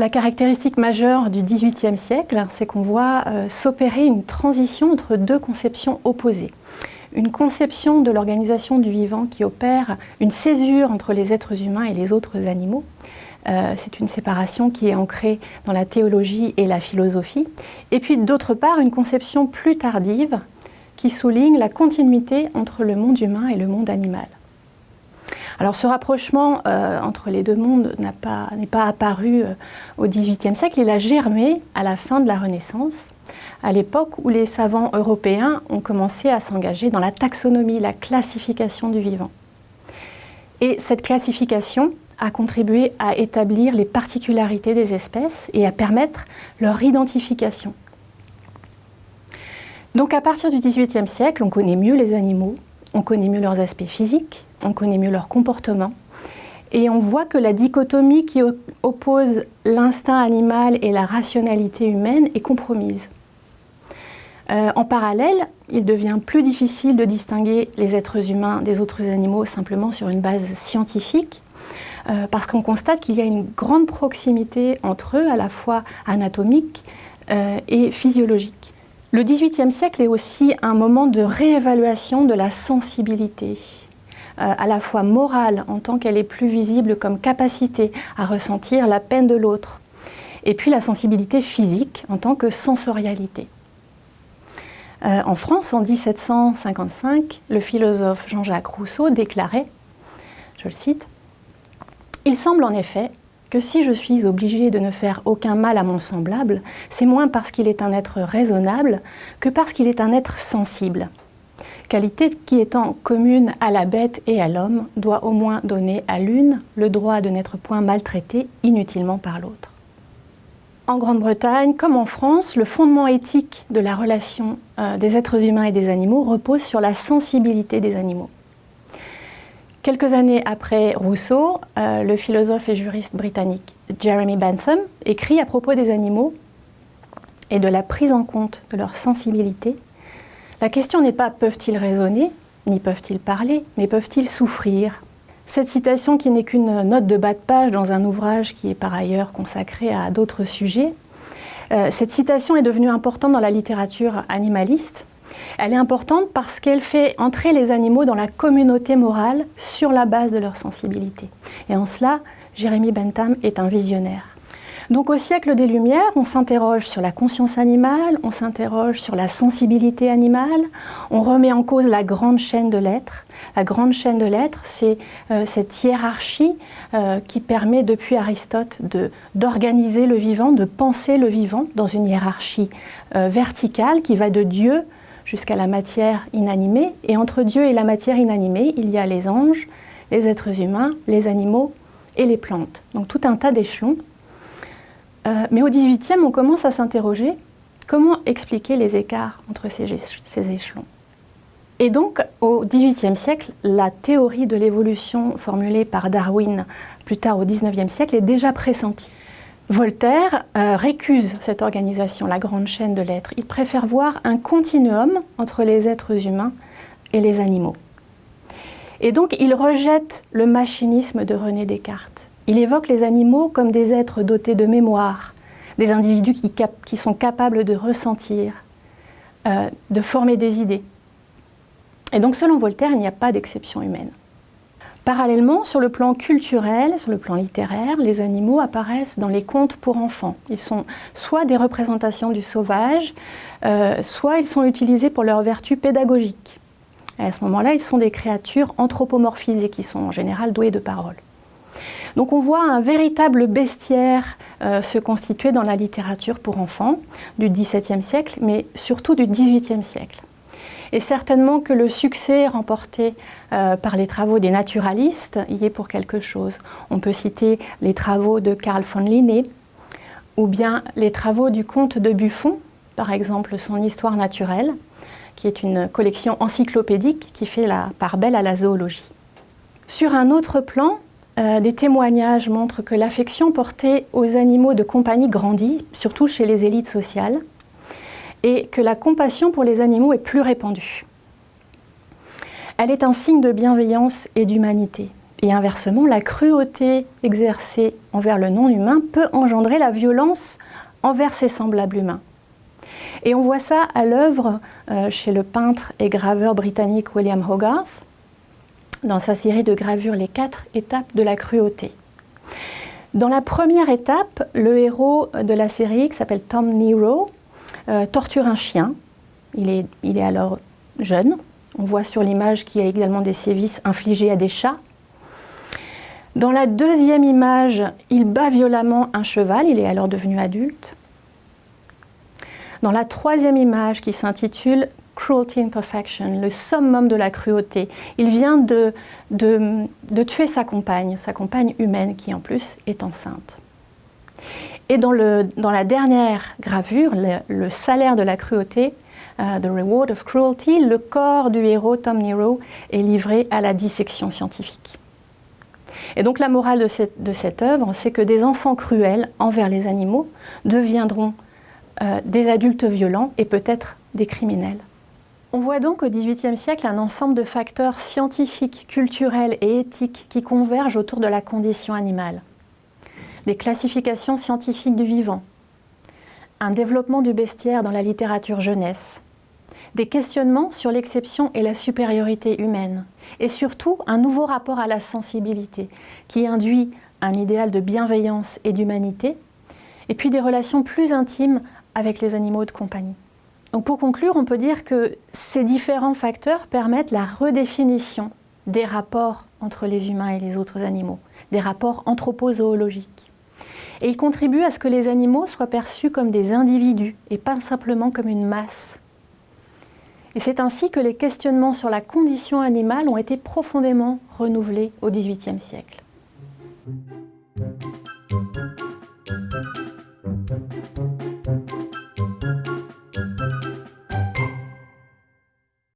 La caractéristique majeure du XVIIIe siècle, c'est qu'on voit euh, s'opérer une transition entre deux conceptions opposées. Une conception de l'organisation du vivant qui opère une césure entre les êtres humains et les autres animaux, euh, c'est une séparation qui est ancrée dans la théologie et la philosophie. Et puis d'autre part, une conception plus tardive qui souligne la continuité entre le monde humain et le monde animal. Alors ce rapprochement euh, entre les deux mondes n'est pas, apparu euh, au XVIIIe siècle, il a germé à la fin de la Renaissance, à l'époque où les savants européens ont commencé à s'engager dans la taxonomie, la classification du vivant. Et cette classification, a contribué à établir les particularités des espèces et à permettre leur identification. Donc à partir du XVIIIe siècle, on connaît mieux les animaux, on connaît mieux leurs aspects physiques, on connaît mieux leur comportement, et on voit que la dichotomie qui oppose l'instinct animal et la rationalité humaine est compromise. Euh, en parallèle, il devient plus difficile de distinguer les êtres humains des autres animaux simplement sur une base scientifique, euh, parce qu'on constate qu'il y a une grande proximité entre eux, à la fois anatomique euh, et physiologique. Le XVIIIe siècle est aussi un moment de réévaluation de la sensibilité, euh, à la fois morale en tant qu'elle est plus visible comme capacité à ressentir la peine de l'autre, et puis la sensibilité physique en tant que sensorialité. en France, en 1755, le philosophe Jean-Jacques Rousseau déclarait, je le cite, il semble en effet que si je suis obligé de ne faire aucun mal à mon semblable, c'est moins parce qu'il est un être raisonnable que parce qu'il est un être sensible. Qualité qui étant commune à la bête et à l'homme, doit au moins donner à l'une le droit de n'être point maltraité inutilement par l'autre. En Grande-Bretagne, comme en France, le fondement éthique de la relation euh, des êtres humains et des animaux repose sur la sensibilité des animaux. Quelques années après Rousseau, euh, le philosophe et juriste britannique Jeremy Bentham écrit à propos des animaux et de la prise en compte de leur sensibilité. La question n'est pas peuvent-ils raisonner, ni peuvent-ils parler, mais peuvent-ils souffrir? Cette citation, qui n'est qu'une note de bas de page dans un ouvrage qui est par ailleurs consacré à d'autres sujets, euh, cette citation est devenue importante dans la littérature animaliste elle est importante parce qu'elle fait entrer les animaux dans la communauté morale sur la base de leur sensibilité. Et en cela, Jérémy Bentham est un visionnaire. Donc au siècle des Lumières, on s'interroge sur la conscience animale, on s'interroge sur la sensibilité animale, on remet en cause la grande chaîne de l'être. La grande chaîne de l'être, c'est euh, cette hiérarchie euh, qui permet depuis Aristote d'organiser le vivant, de penser le vivant dans une hiérarchie euh, verticale qui va de Dieu jusqu'à la matière inanimée. Et entre Dieu et la matière inanimée, il y a les anges, les êtres humains, les animaux et les plantes. Donc tout un tas d'échelons. Euh, mais au XVIIIe, on commence à s'interroger comment expliquer les écarts entre ces, ces échelons? Et donc, au XVIIIe siècle, la théorie de l'évolution formulée par Darwin plus tard au XIXe siècle est déjà pressentie. Voltaire euh, récuse cette organisation, la grande chaîne de l'être. Il préfère voir un continuum entre les êtres humains et les animaux. Et donc il rejette le machinisme de René Descartes. Il évoque les animaux comme des êtres dotés de mémoire, des individus qui, sont capables de ressentir, euh, de former des idées. Et donc selon Voltaire, il n'y a pas d'exception humaine. Parallèlement, sur le plan culturel, sur le plan littéraire, les animaux apparaissent dans les contes pour enfants. Ils sont soit des représentations du sauvage, euh, soit ils sont utilisés pour leur vertu pédagogique. à ce moment-là, ils sont des créatures anthropomorphisées qui sont en général douées de parole. Donc on voit un véritable bestiaire euh, se constituer dans la littérature pour enfants du XVIIe siècle, mais surtout du XVIIIe siècle. Et certainement que le succès remporté euh, par les travaux des naturalistes y est pour quelque chose. On peut citer les travaux de Carl von Linné ou bien les travaux du comte de Buffon, par exemple son Histoire naturelle, qui est une collection encyclopédique qui fait la part belle à la zoologie. Sur un autre plan, euh, des témoignages montrent que l'affection portée aux animaux de compagnie grandit, surtout chez les élites sociales et que la compassion pour les animaux est plus répandue. Elle est un signe de bienveillance et d'humanité, Et inversement, la cruauté exercée envers le non-humain peut engendrer la violence envers ses semblables humains. Et on voit ça à l'œuvre euh, chez le peintre et graveur britannique William Hogarth, dans sa série de gravures Les quatre étapes de la cruauté. Dans la première étape, le héros de la série, qui s'appelle Tom Nero, euh, torture un chien. Il est, alors jeune. On voit sur l'image qu'il y a également des sévices infligés à des chats. Dans la deuxième image, il bat violemment un cheval, il est alors devenu adulte. Dans la troisième image qui s'intitule Cruelty in Perfection, le summum de la cruauté, il vient de, tuer sa compagne, sa compagne humaine qui en plus est enceinte. Et dans, la dernière gravure, le, salaire de la cruauté, euh, The Reward of Cruelty, le corps du héros Tom Nero est livré à la dissection scientifique. Et donc la morale de cette, de cette œuvre, c'est que des enfants cruels envers les animaux deviendront euh, des adultes violents et peut-être des criminels. On voit donc au XVIIIe siècle un ensemble de facteurs scientifiques, culturels et éthiques qui convergent autour de la condition animale. Des classifications scientifiques du vivant, un développement du bestiaire dans la littérature jeunesse, des questionnements sur l'exception et la supériorité humaine, et surtout un nouveau rapport à la sensibilité qui induit un idéal de bienveillance et d'humanité, et puis des relations plus intimes avec les animaux de compagnie. Donc pour conclure, on peut dire que ces différents facteurs permettent la redéfinition des rapports entre les humains et les autres animaux, des rapports anthropozoologiques. Et ils contribuent à ce que les animaux soient perçus comme des individus et pas simplement comme une masse. Et c'est ainsi que les questionnements sur la condition animale ont été profondément renouvelés au XVIIIe siècle.